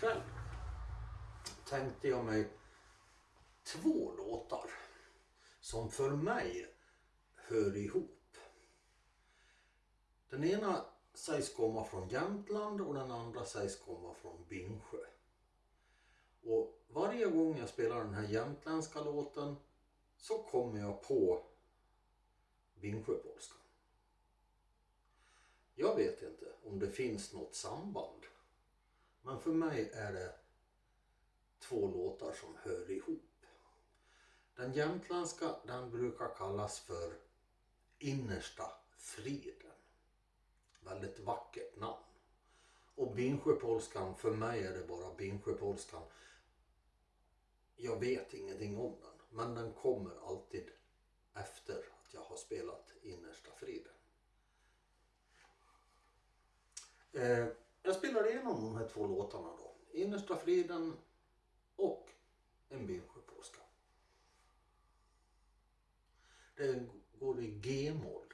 ikväll tänkte jag mig två låtar som för mig hör ihop. Den ena sägs komma från Jämtland och den andra sägs komma från Bingsjö. Och varje gång jag spelar den här jämtländska låten så kommer jag på Bingsjöpolskan. Jag vet inte om det finns något samband. Men för mig är det två låtar som hör ihop. Den jämtländska den brukar kallas för Innersta friden. Väldigt vackert namn. Och Bingsjöpolskan, för mig är det bara Bingsjöpolskan. Jag vet ingenting om den, men den kommer alltid efter att jag har spelat Innersta friden. Eh, jag spelar igenom de här två låtarna då. Innersta friden och En Bingsjöpolska. Den går i G-moll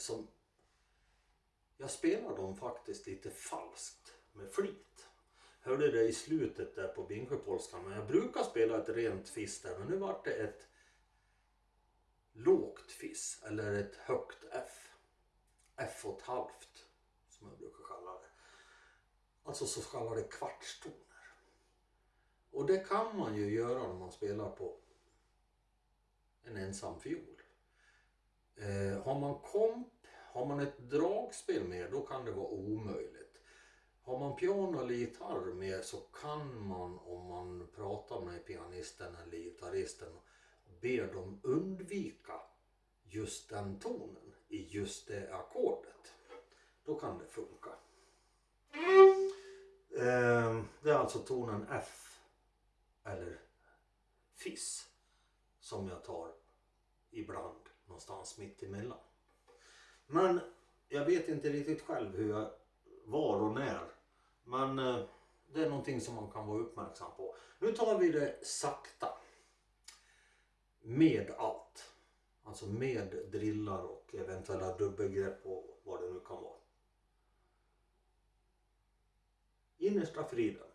som jag spelar dem faktiskt lite falskt med flit. Hörde det i slutet där på Bingsjöpolskan men jag brukar spela ett rent fiss där men nu vart det ett lågt fiss eller ett högt F. F och ett halvt som jag brukar kalla det. Alltså så kallade kvartstoner. Och det kan man ju göra när man spelar på en ensam fiol. Eh, har man komp, har man ett dragspel med, då kan det vara omöjligt. Har man piano eller gitarr med så kan man om man pratar med pianisten eller gitarristen be dem undvika just den tonen i just det ackordet. Då kan det funka. Eh, det är alltså tonen F eller Fiss som jag tar ibland någonstans mitt emellan. Men jag vet inte riktigt själv hur jag var och när. Men eh, det är någonting som man kan vara uppmärksam på. Nu tar vi det sakta. Med allt. Alltså med drillar och eventuella dubbelgrepp och vad det nu kan vara. Innersta friden.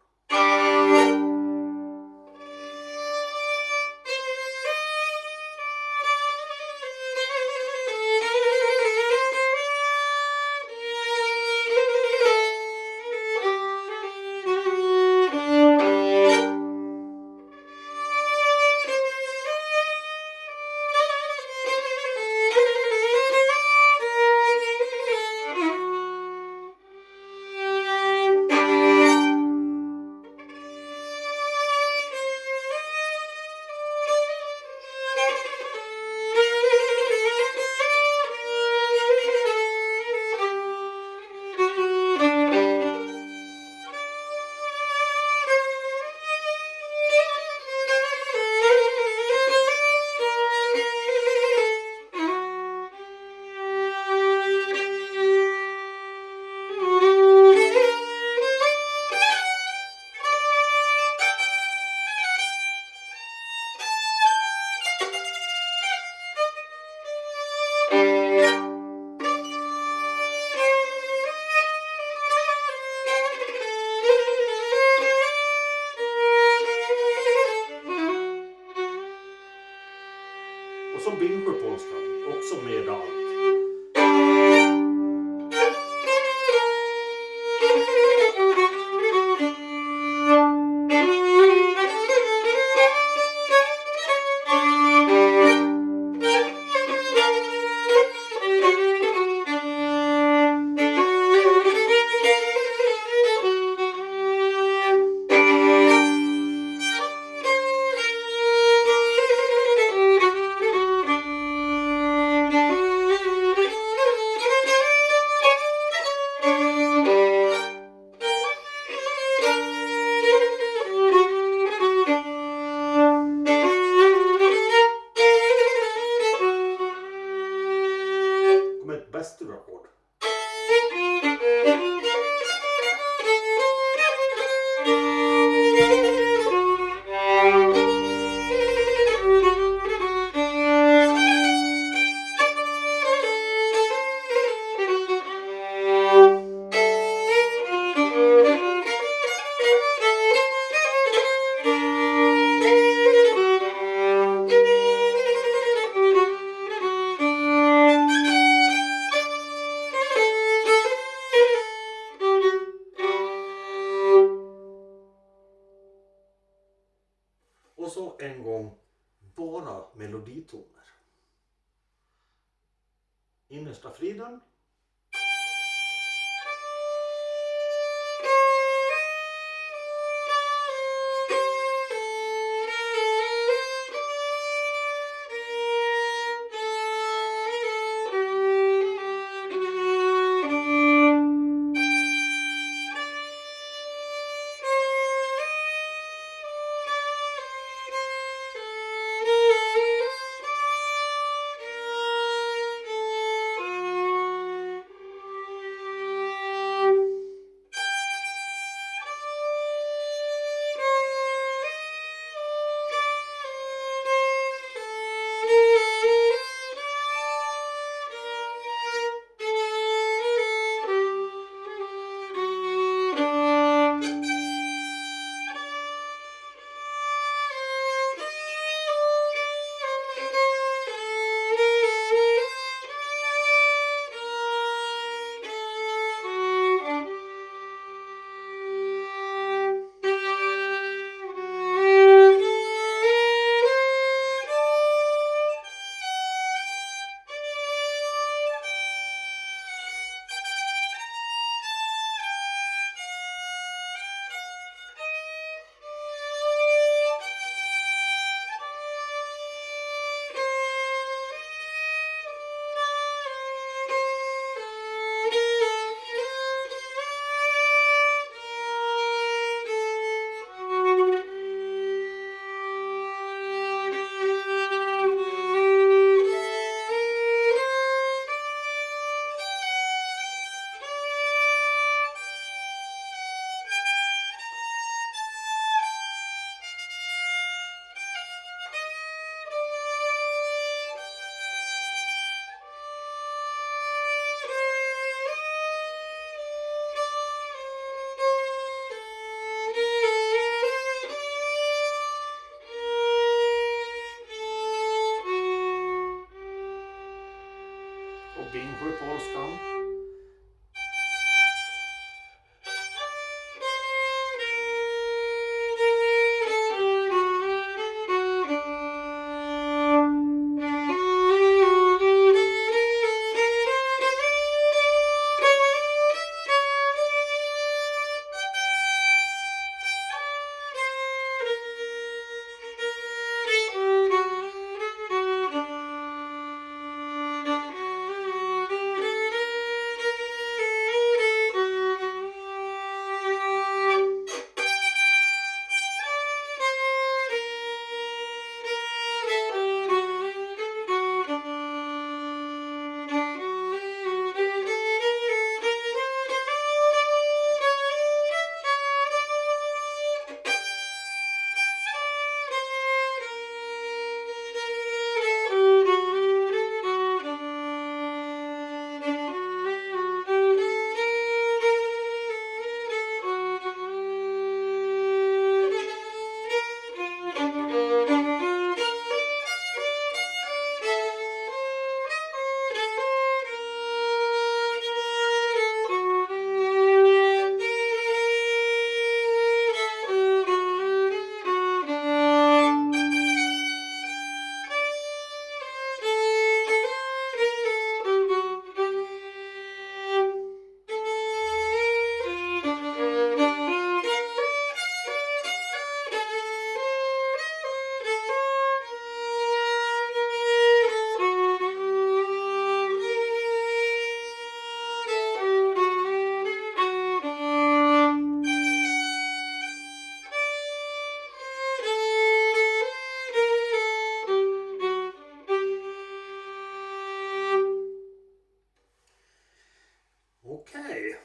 Innersta Okej.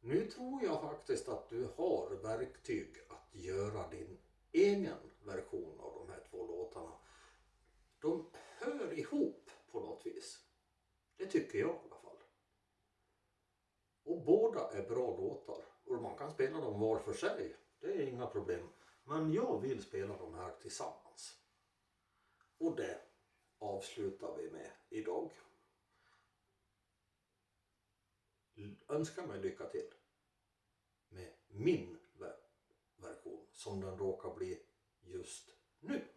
Nu tror jag faktiskt att du har verktyg att göra din egen version av de här två låtarna. De hör ihop på något vis. Det tycker jag i alla fall. Och båda är bra låtar. Och man kan spela dem var för sig. Det är inga problem. Men jag vill spela dem här tillsammans. Och det avslutar vi med idag. Önskar mig lycka till med min version som den råkar bli just nu.